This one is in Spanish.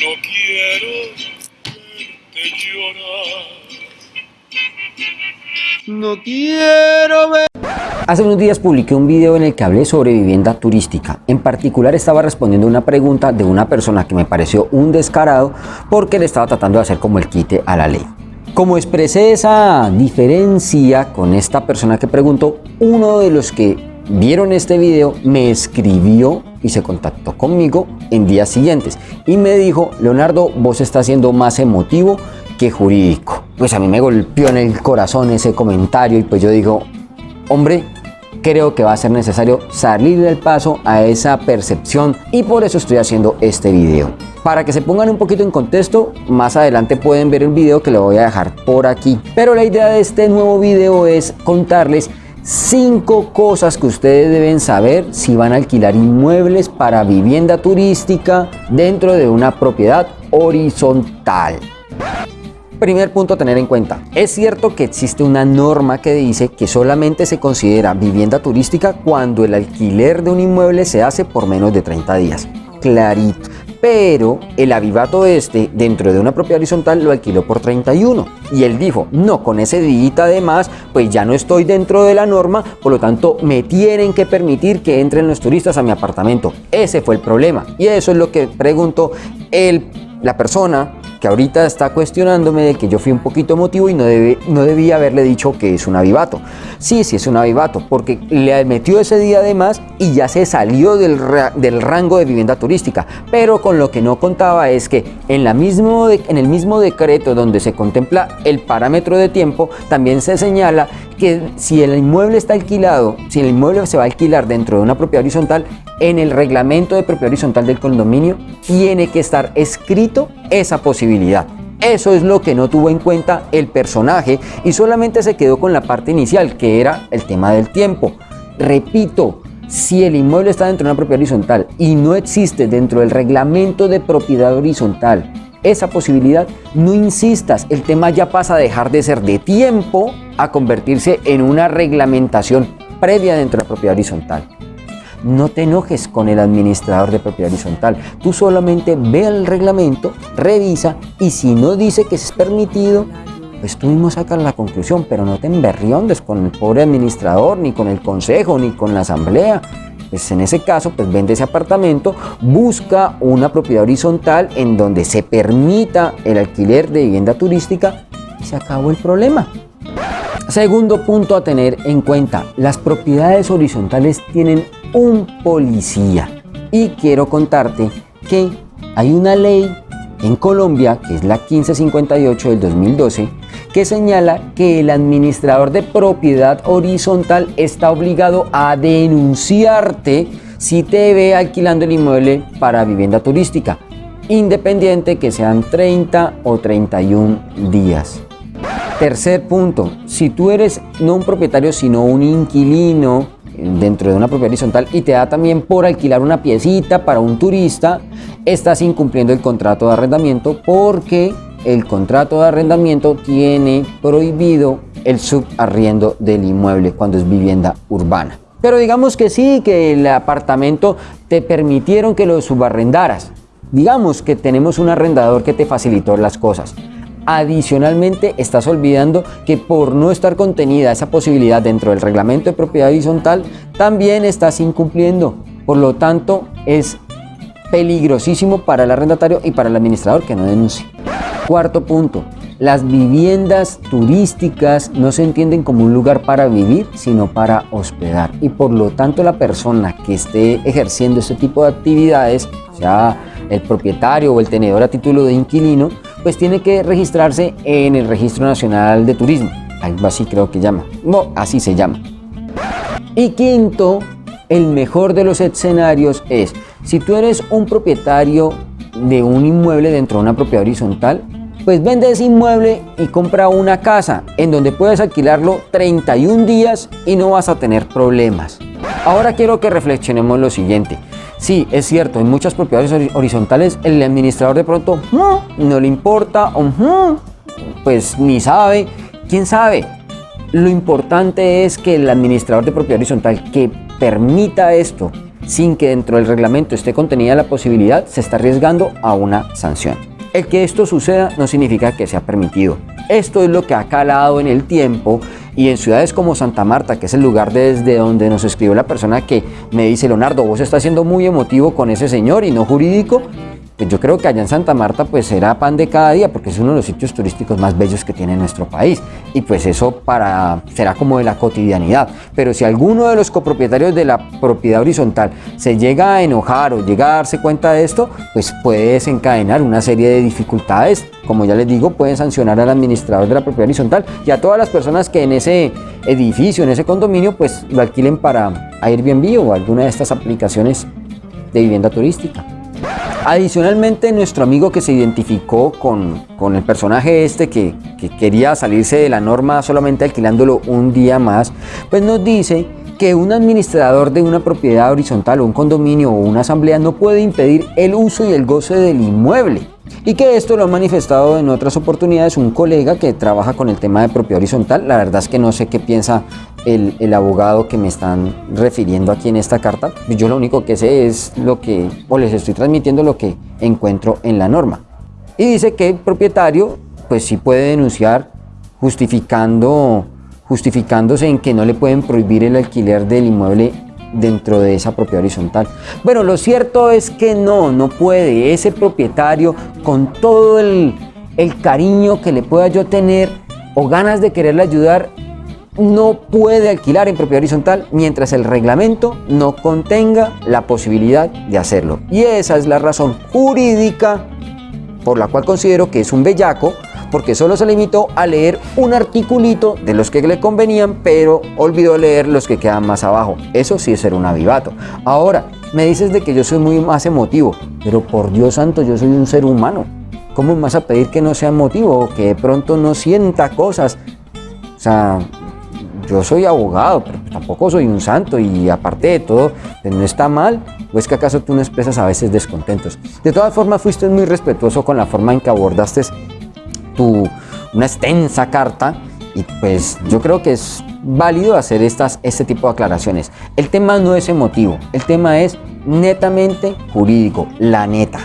No quiero verte llorar. No quiero ver. Hace unos días publiqué un video en el que hablé sobre vivienda turística. En particular estaba respondiendo una pregunta de una persona que me pareció un descarado porque le estaba tratando de hacer como el quite a la ley. Como expresé esa diferencia con esta persona que preguntó, uno de los que vieron este video me escribió y se contactó conmigo en días siguientes y me dijo, Leonardo, vos estás siendo más emotivo que jurídico. Pues a mí me golpeó en el corazón ese comentario y pues yo digo, hombre, creo que va a ser necesario salir del paso a esa percepción y por eso estoy haciendo este video. Para que se pongan un poquito en contexto, más adelante pueden ver el video que lo voy a dejar por aquí. Pero la idea de este nuevo video es contarles cinco cosas que ustedes deben saber si van a alquilar inmuebles para vivienda turística dentro de una propiedad horizontal. Primer punto a tener en cuenta. Es cierto que existe una norma que dice que solamente se considera vivienda turística cuando el alquiler de un inmueble se hace por menos de 30 días. Clarito. Pero el avivato este, dentro de una propiedad horizontal, lo alquiló por 31. Y él dijo, no, con ese día además, pues ya no estoy dentro de la norma, por lo tanto me tienen que permitir que entren los turistas a mi apartamento. Ese fue el problema. Y eso es lo que preguntó el, la persona que ahorita está cuestionándome de que yo fui un poquito emotivo y no, debe, no debía haberle dicho que es un avivato. Sí, sí es un avivato, porque le metió ese día de más y ya se salió del, del rango de vivienda turística. Pero con lo que no contaba es que en, la mismo en el mismo decreto donde se contempla el parámetro de tiempo, también se señala que si el inmueble está alquilado, si el inmueble se va a alquilar dentro de una propiedad horizontal, en el reglamento de propiedad horizontal del condominio tiene que estar escrito esa posibilidad. Eso es lo que no tuvo en cuenta el personaje y solamente se quedó con la parte inicial, que era el tema del tiempo. Repito, si el inmueble está dentro de una propiedad horizontal y no existe dentro del reglamento de propiedad horizontal esa posibilidad, no insistas, el tema ya pasa a dejar de ser de tiempo a convertirse en una reglamentación previa dentro de la propiedad horizontal. No te enojes con el administrador de propiedad horizontal. Tú solamente ve el reglamento, revisa y si no dice que es permitido, pues tú mismo sacas la conclusión, pero no te emberriondes con el pobre administrador, ni con el consejo, ni con la asamblea. Pues en ese caso, pues vende ese apartamento, busca una propiedad horizontal en donde se permita el alquiler de vivienda turística y se acabó el problema. Segundo punto a tener en cuenta, las propiedades horizontales tienen un policía. Y quiero contarte que hay una ley en Colombia, que es la 1558 del 2012, que señala que el administrador de propiedad horizontal está obligado a denunciarte si te ve alquilando el inmueble para vivienda turística, independiente que sean 30 o 31 días. Tercer punto, si tú eres no un propietario sino un inquilino dentro de una propiedad horizontal y te da también por alquilar una piecita para un turista, estás incumpliendo el contrato de arrendamiento porque el contrato de arrendamiento tiene prohibido el subarriendo del inmueble cuando es vivienda urbana. Pero digamos que sí, que el apartamento te permitieron que lo subarrendaras. Digamos que tenemos un arrendador que te facilitó las cosas. Adicionalmente, estás olvidando que por no estar contenida esa posibilidad dentro del reglamento de propiedad horizontal, también estás incumpliendo. Por lo tanto, es peligrosísimo para el arrendatario y para el administrador que no denuncie. Cuarto punto, las viviendas turísticas no se entienden como un lugar para vivir, sino para hospedar. Y por lo tanto la persona que esté ejerciendo este tipo de actividades, sea el propietario o el tenedor a título de inquilino, pues tiene que registrarse en el Registro Nacional de Turismo. Algo así creo que llama. No, así se llama. Y quinto, el mejor de los escenarios es, si tú eres un propietario de un inmueble dentro de una propiedad horizontal, pues vende ese inmueble y compra una casa en donde puedes alquilarlo 31 días y no vas a tener problemas. Ahora quiero que reflexionemos lo siguiente. Sí, es cierto, en muchas propiedades horizontales el administrador de pronto no le importa, pues ni sabe, quién sabe. Lo importante es que el administrador de propiedad horizontal que permita esto sin que dentro del reglamento esté contenida la posibilidad, se está arriesgando a una sanción. El que esto suceda no significa que sea permitido. Esto es lo que ha calado en el tiempo y en ciudades como Santa Marta, que es el lugar desde donde nos escribió la persona que me dice, Leonardo, vos estás siendo muy emotivo con ese señor y no jurídico, yo creo que allá en Santa Marta pues será pan de cada día porque es uno de los sitios turísticos más bellos que tiene nuestro país. Y pues eso para será como de la cotidianidad. Pero si alguno de los copropietarios de la propiedad horizontal se llega a enojar o llega a darse cuenta de esto pues puede desencadenar una serie de dificultades. Como ya les digo pueden sancionar al administrador de la propiedad horizontal y a todas las personas que en ese edificio en ese condominio pues lo alquilen para Airbnb o alguna de estas aplicaciones de vivienda turística Adicionalmente, nuestro amigo que se identificó con, con el personaje este que, que, quería salirse de la norma solamente alquilándolo un día más, pues nos dice que un administrador de una propiedad horizontal o un condominio o una asamblea no puede impedir el uso y el goce del inmueble y que esto lo ha manifestado en otras oportunidades un colega que trabaja con el tema de propiedad horizontal. La verdad es que no sé qué piensa el, el, abogado que me están refiriendo aquí en esta carta. Yo lo único que sé es lo que, o les estoy transmitiendo lo que encuentro en la norma. Y dice que el propietario pues sí puede denunciar justificando, justificándose en que no le pueden prohibir el alquiler del inmueble dentro de esa propiedad horizontal. Bueno, lo cierto es que no, no puede. Ese propietario, con todo el, el cariño que le pueda yo tener o ganas de quererle ayudar, no puede alquilar en propiedad horizontal mientras el reglamento no contenga la posibilidad de hacerlo. Y esa es la razón jurídica por la cual considero que es un bellaco porque solo se limitó a leer un articulito de los que le convenían, pero olvidó leer los que quedan más abajo. Eso sí es ser un avivato. Ahora, me dices de que yo soy muy más emotivo, pero por Dios santo, yo soy un ser humano. ¿Cómo me vas a pedir que no sea emotivo o que de pronto no sienta cosas? O sea, yo soy abogado, pero tampoco soy un santo y aparte de todo, no está mal, o es que acaso tú no expresas a veces descontentos. De todas formas, fuiste muy respetuoso con la forma en que abordaste tu, una extensa carta y pues yo creo que es válido hacer estas, este tipo de aclaraciones. El tema no es emotivo, el tema es netamente jurídico, la neta.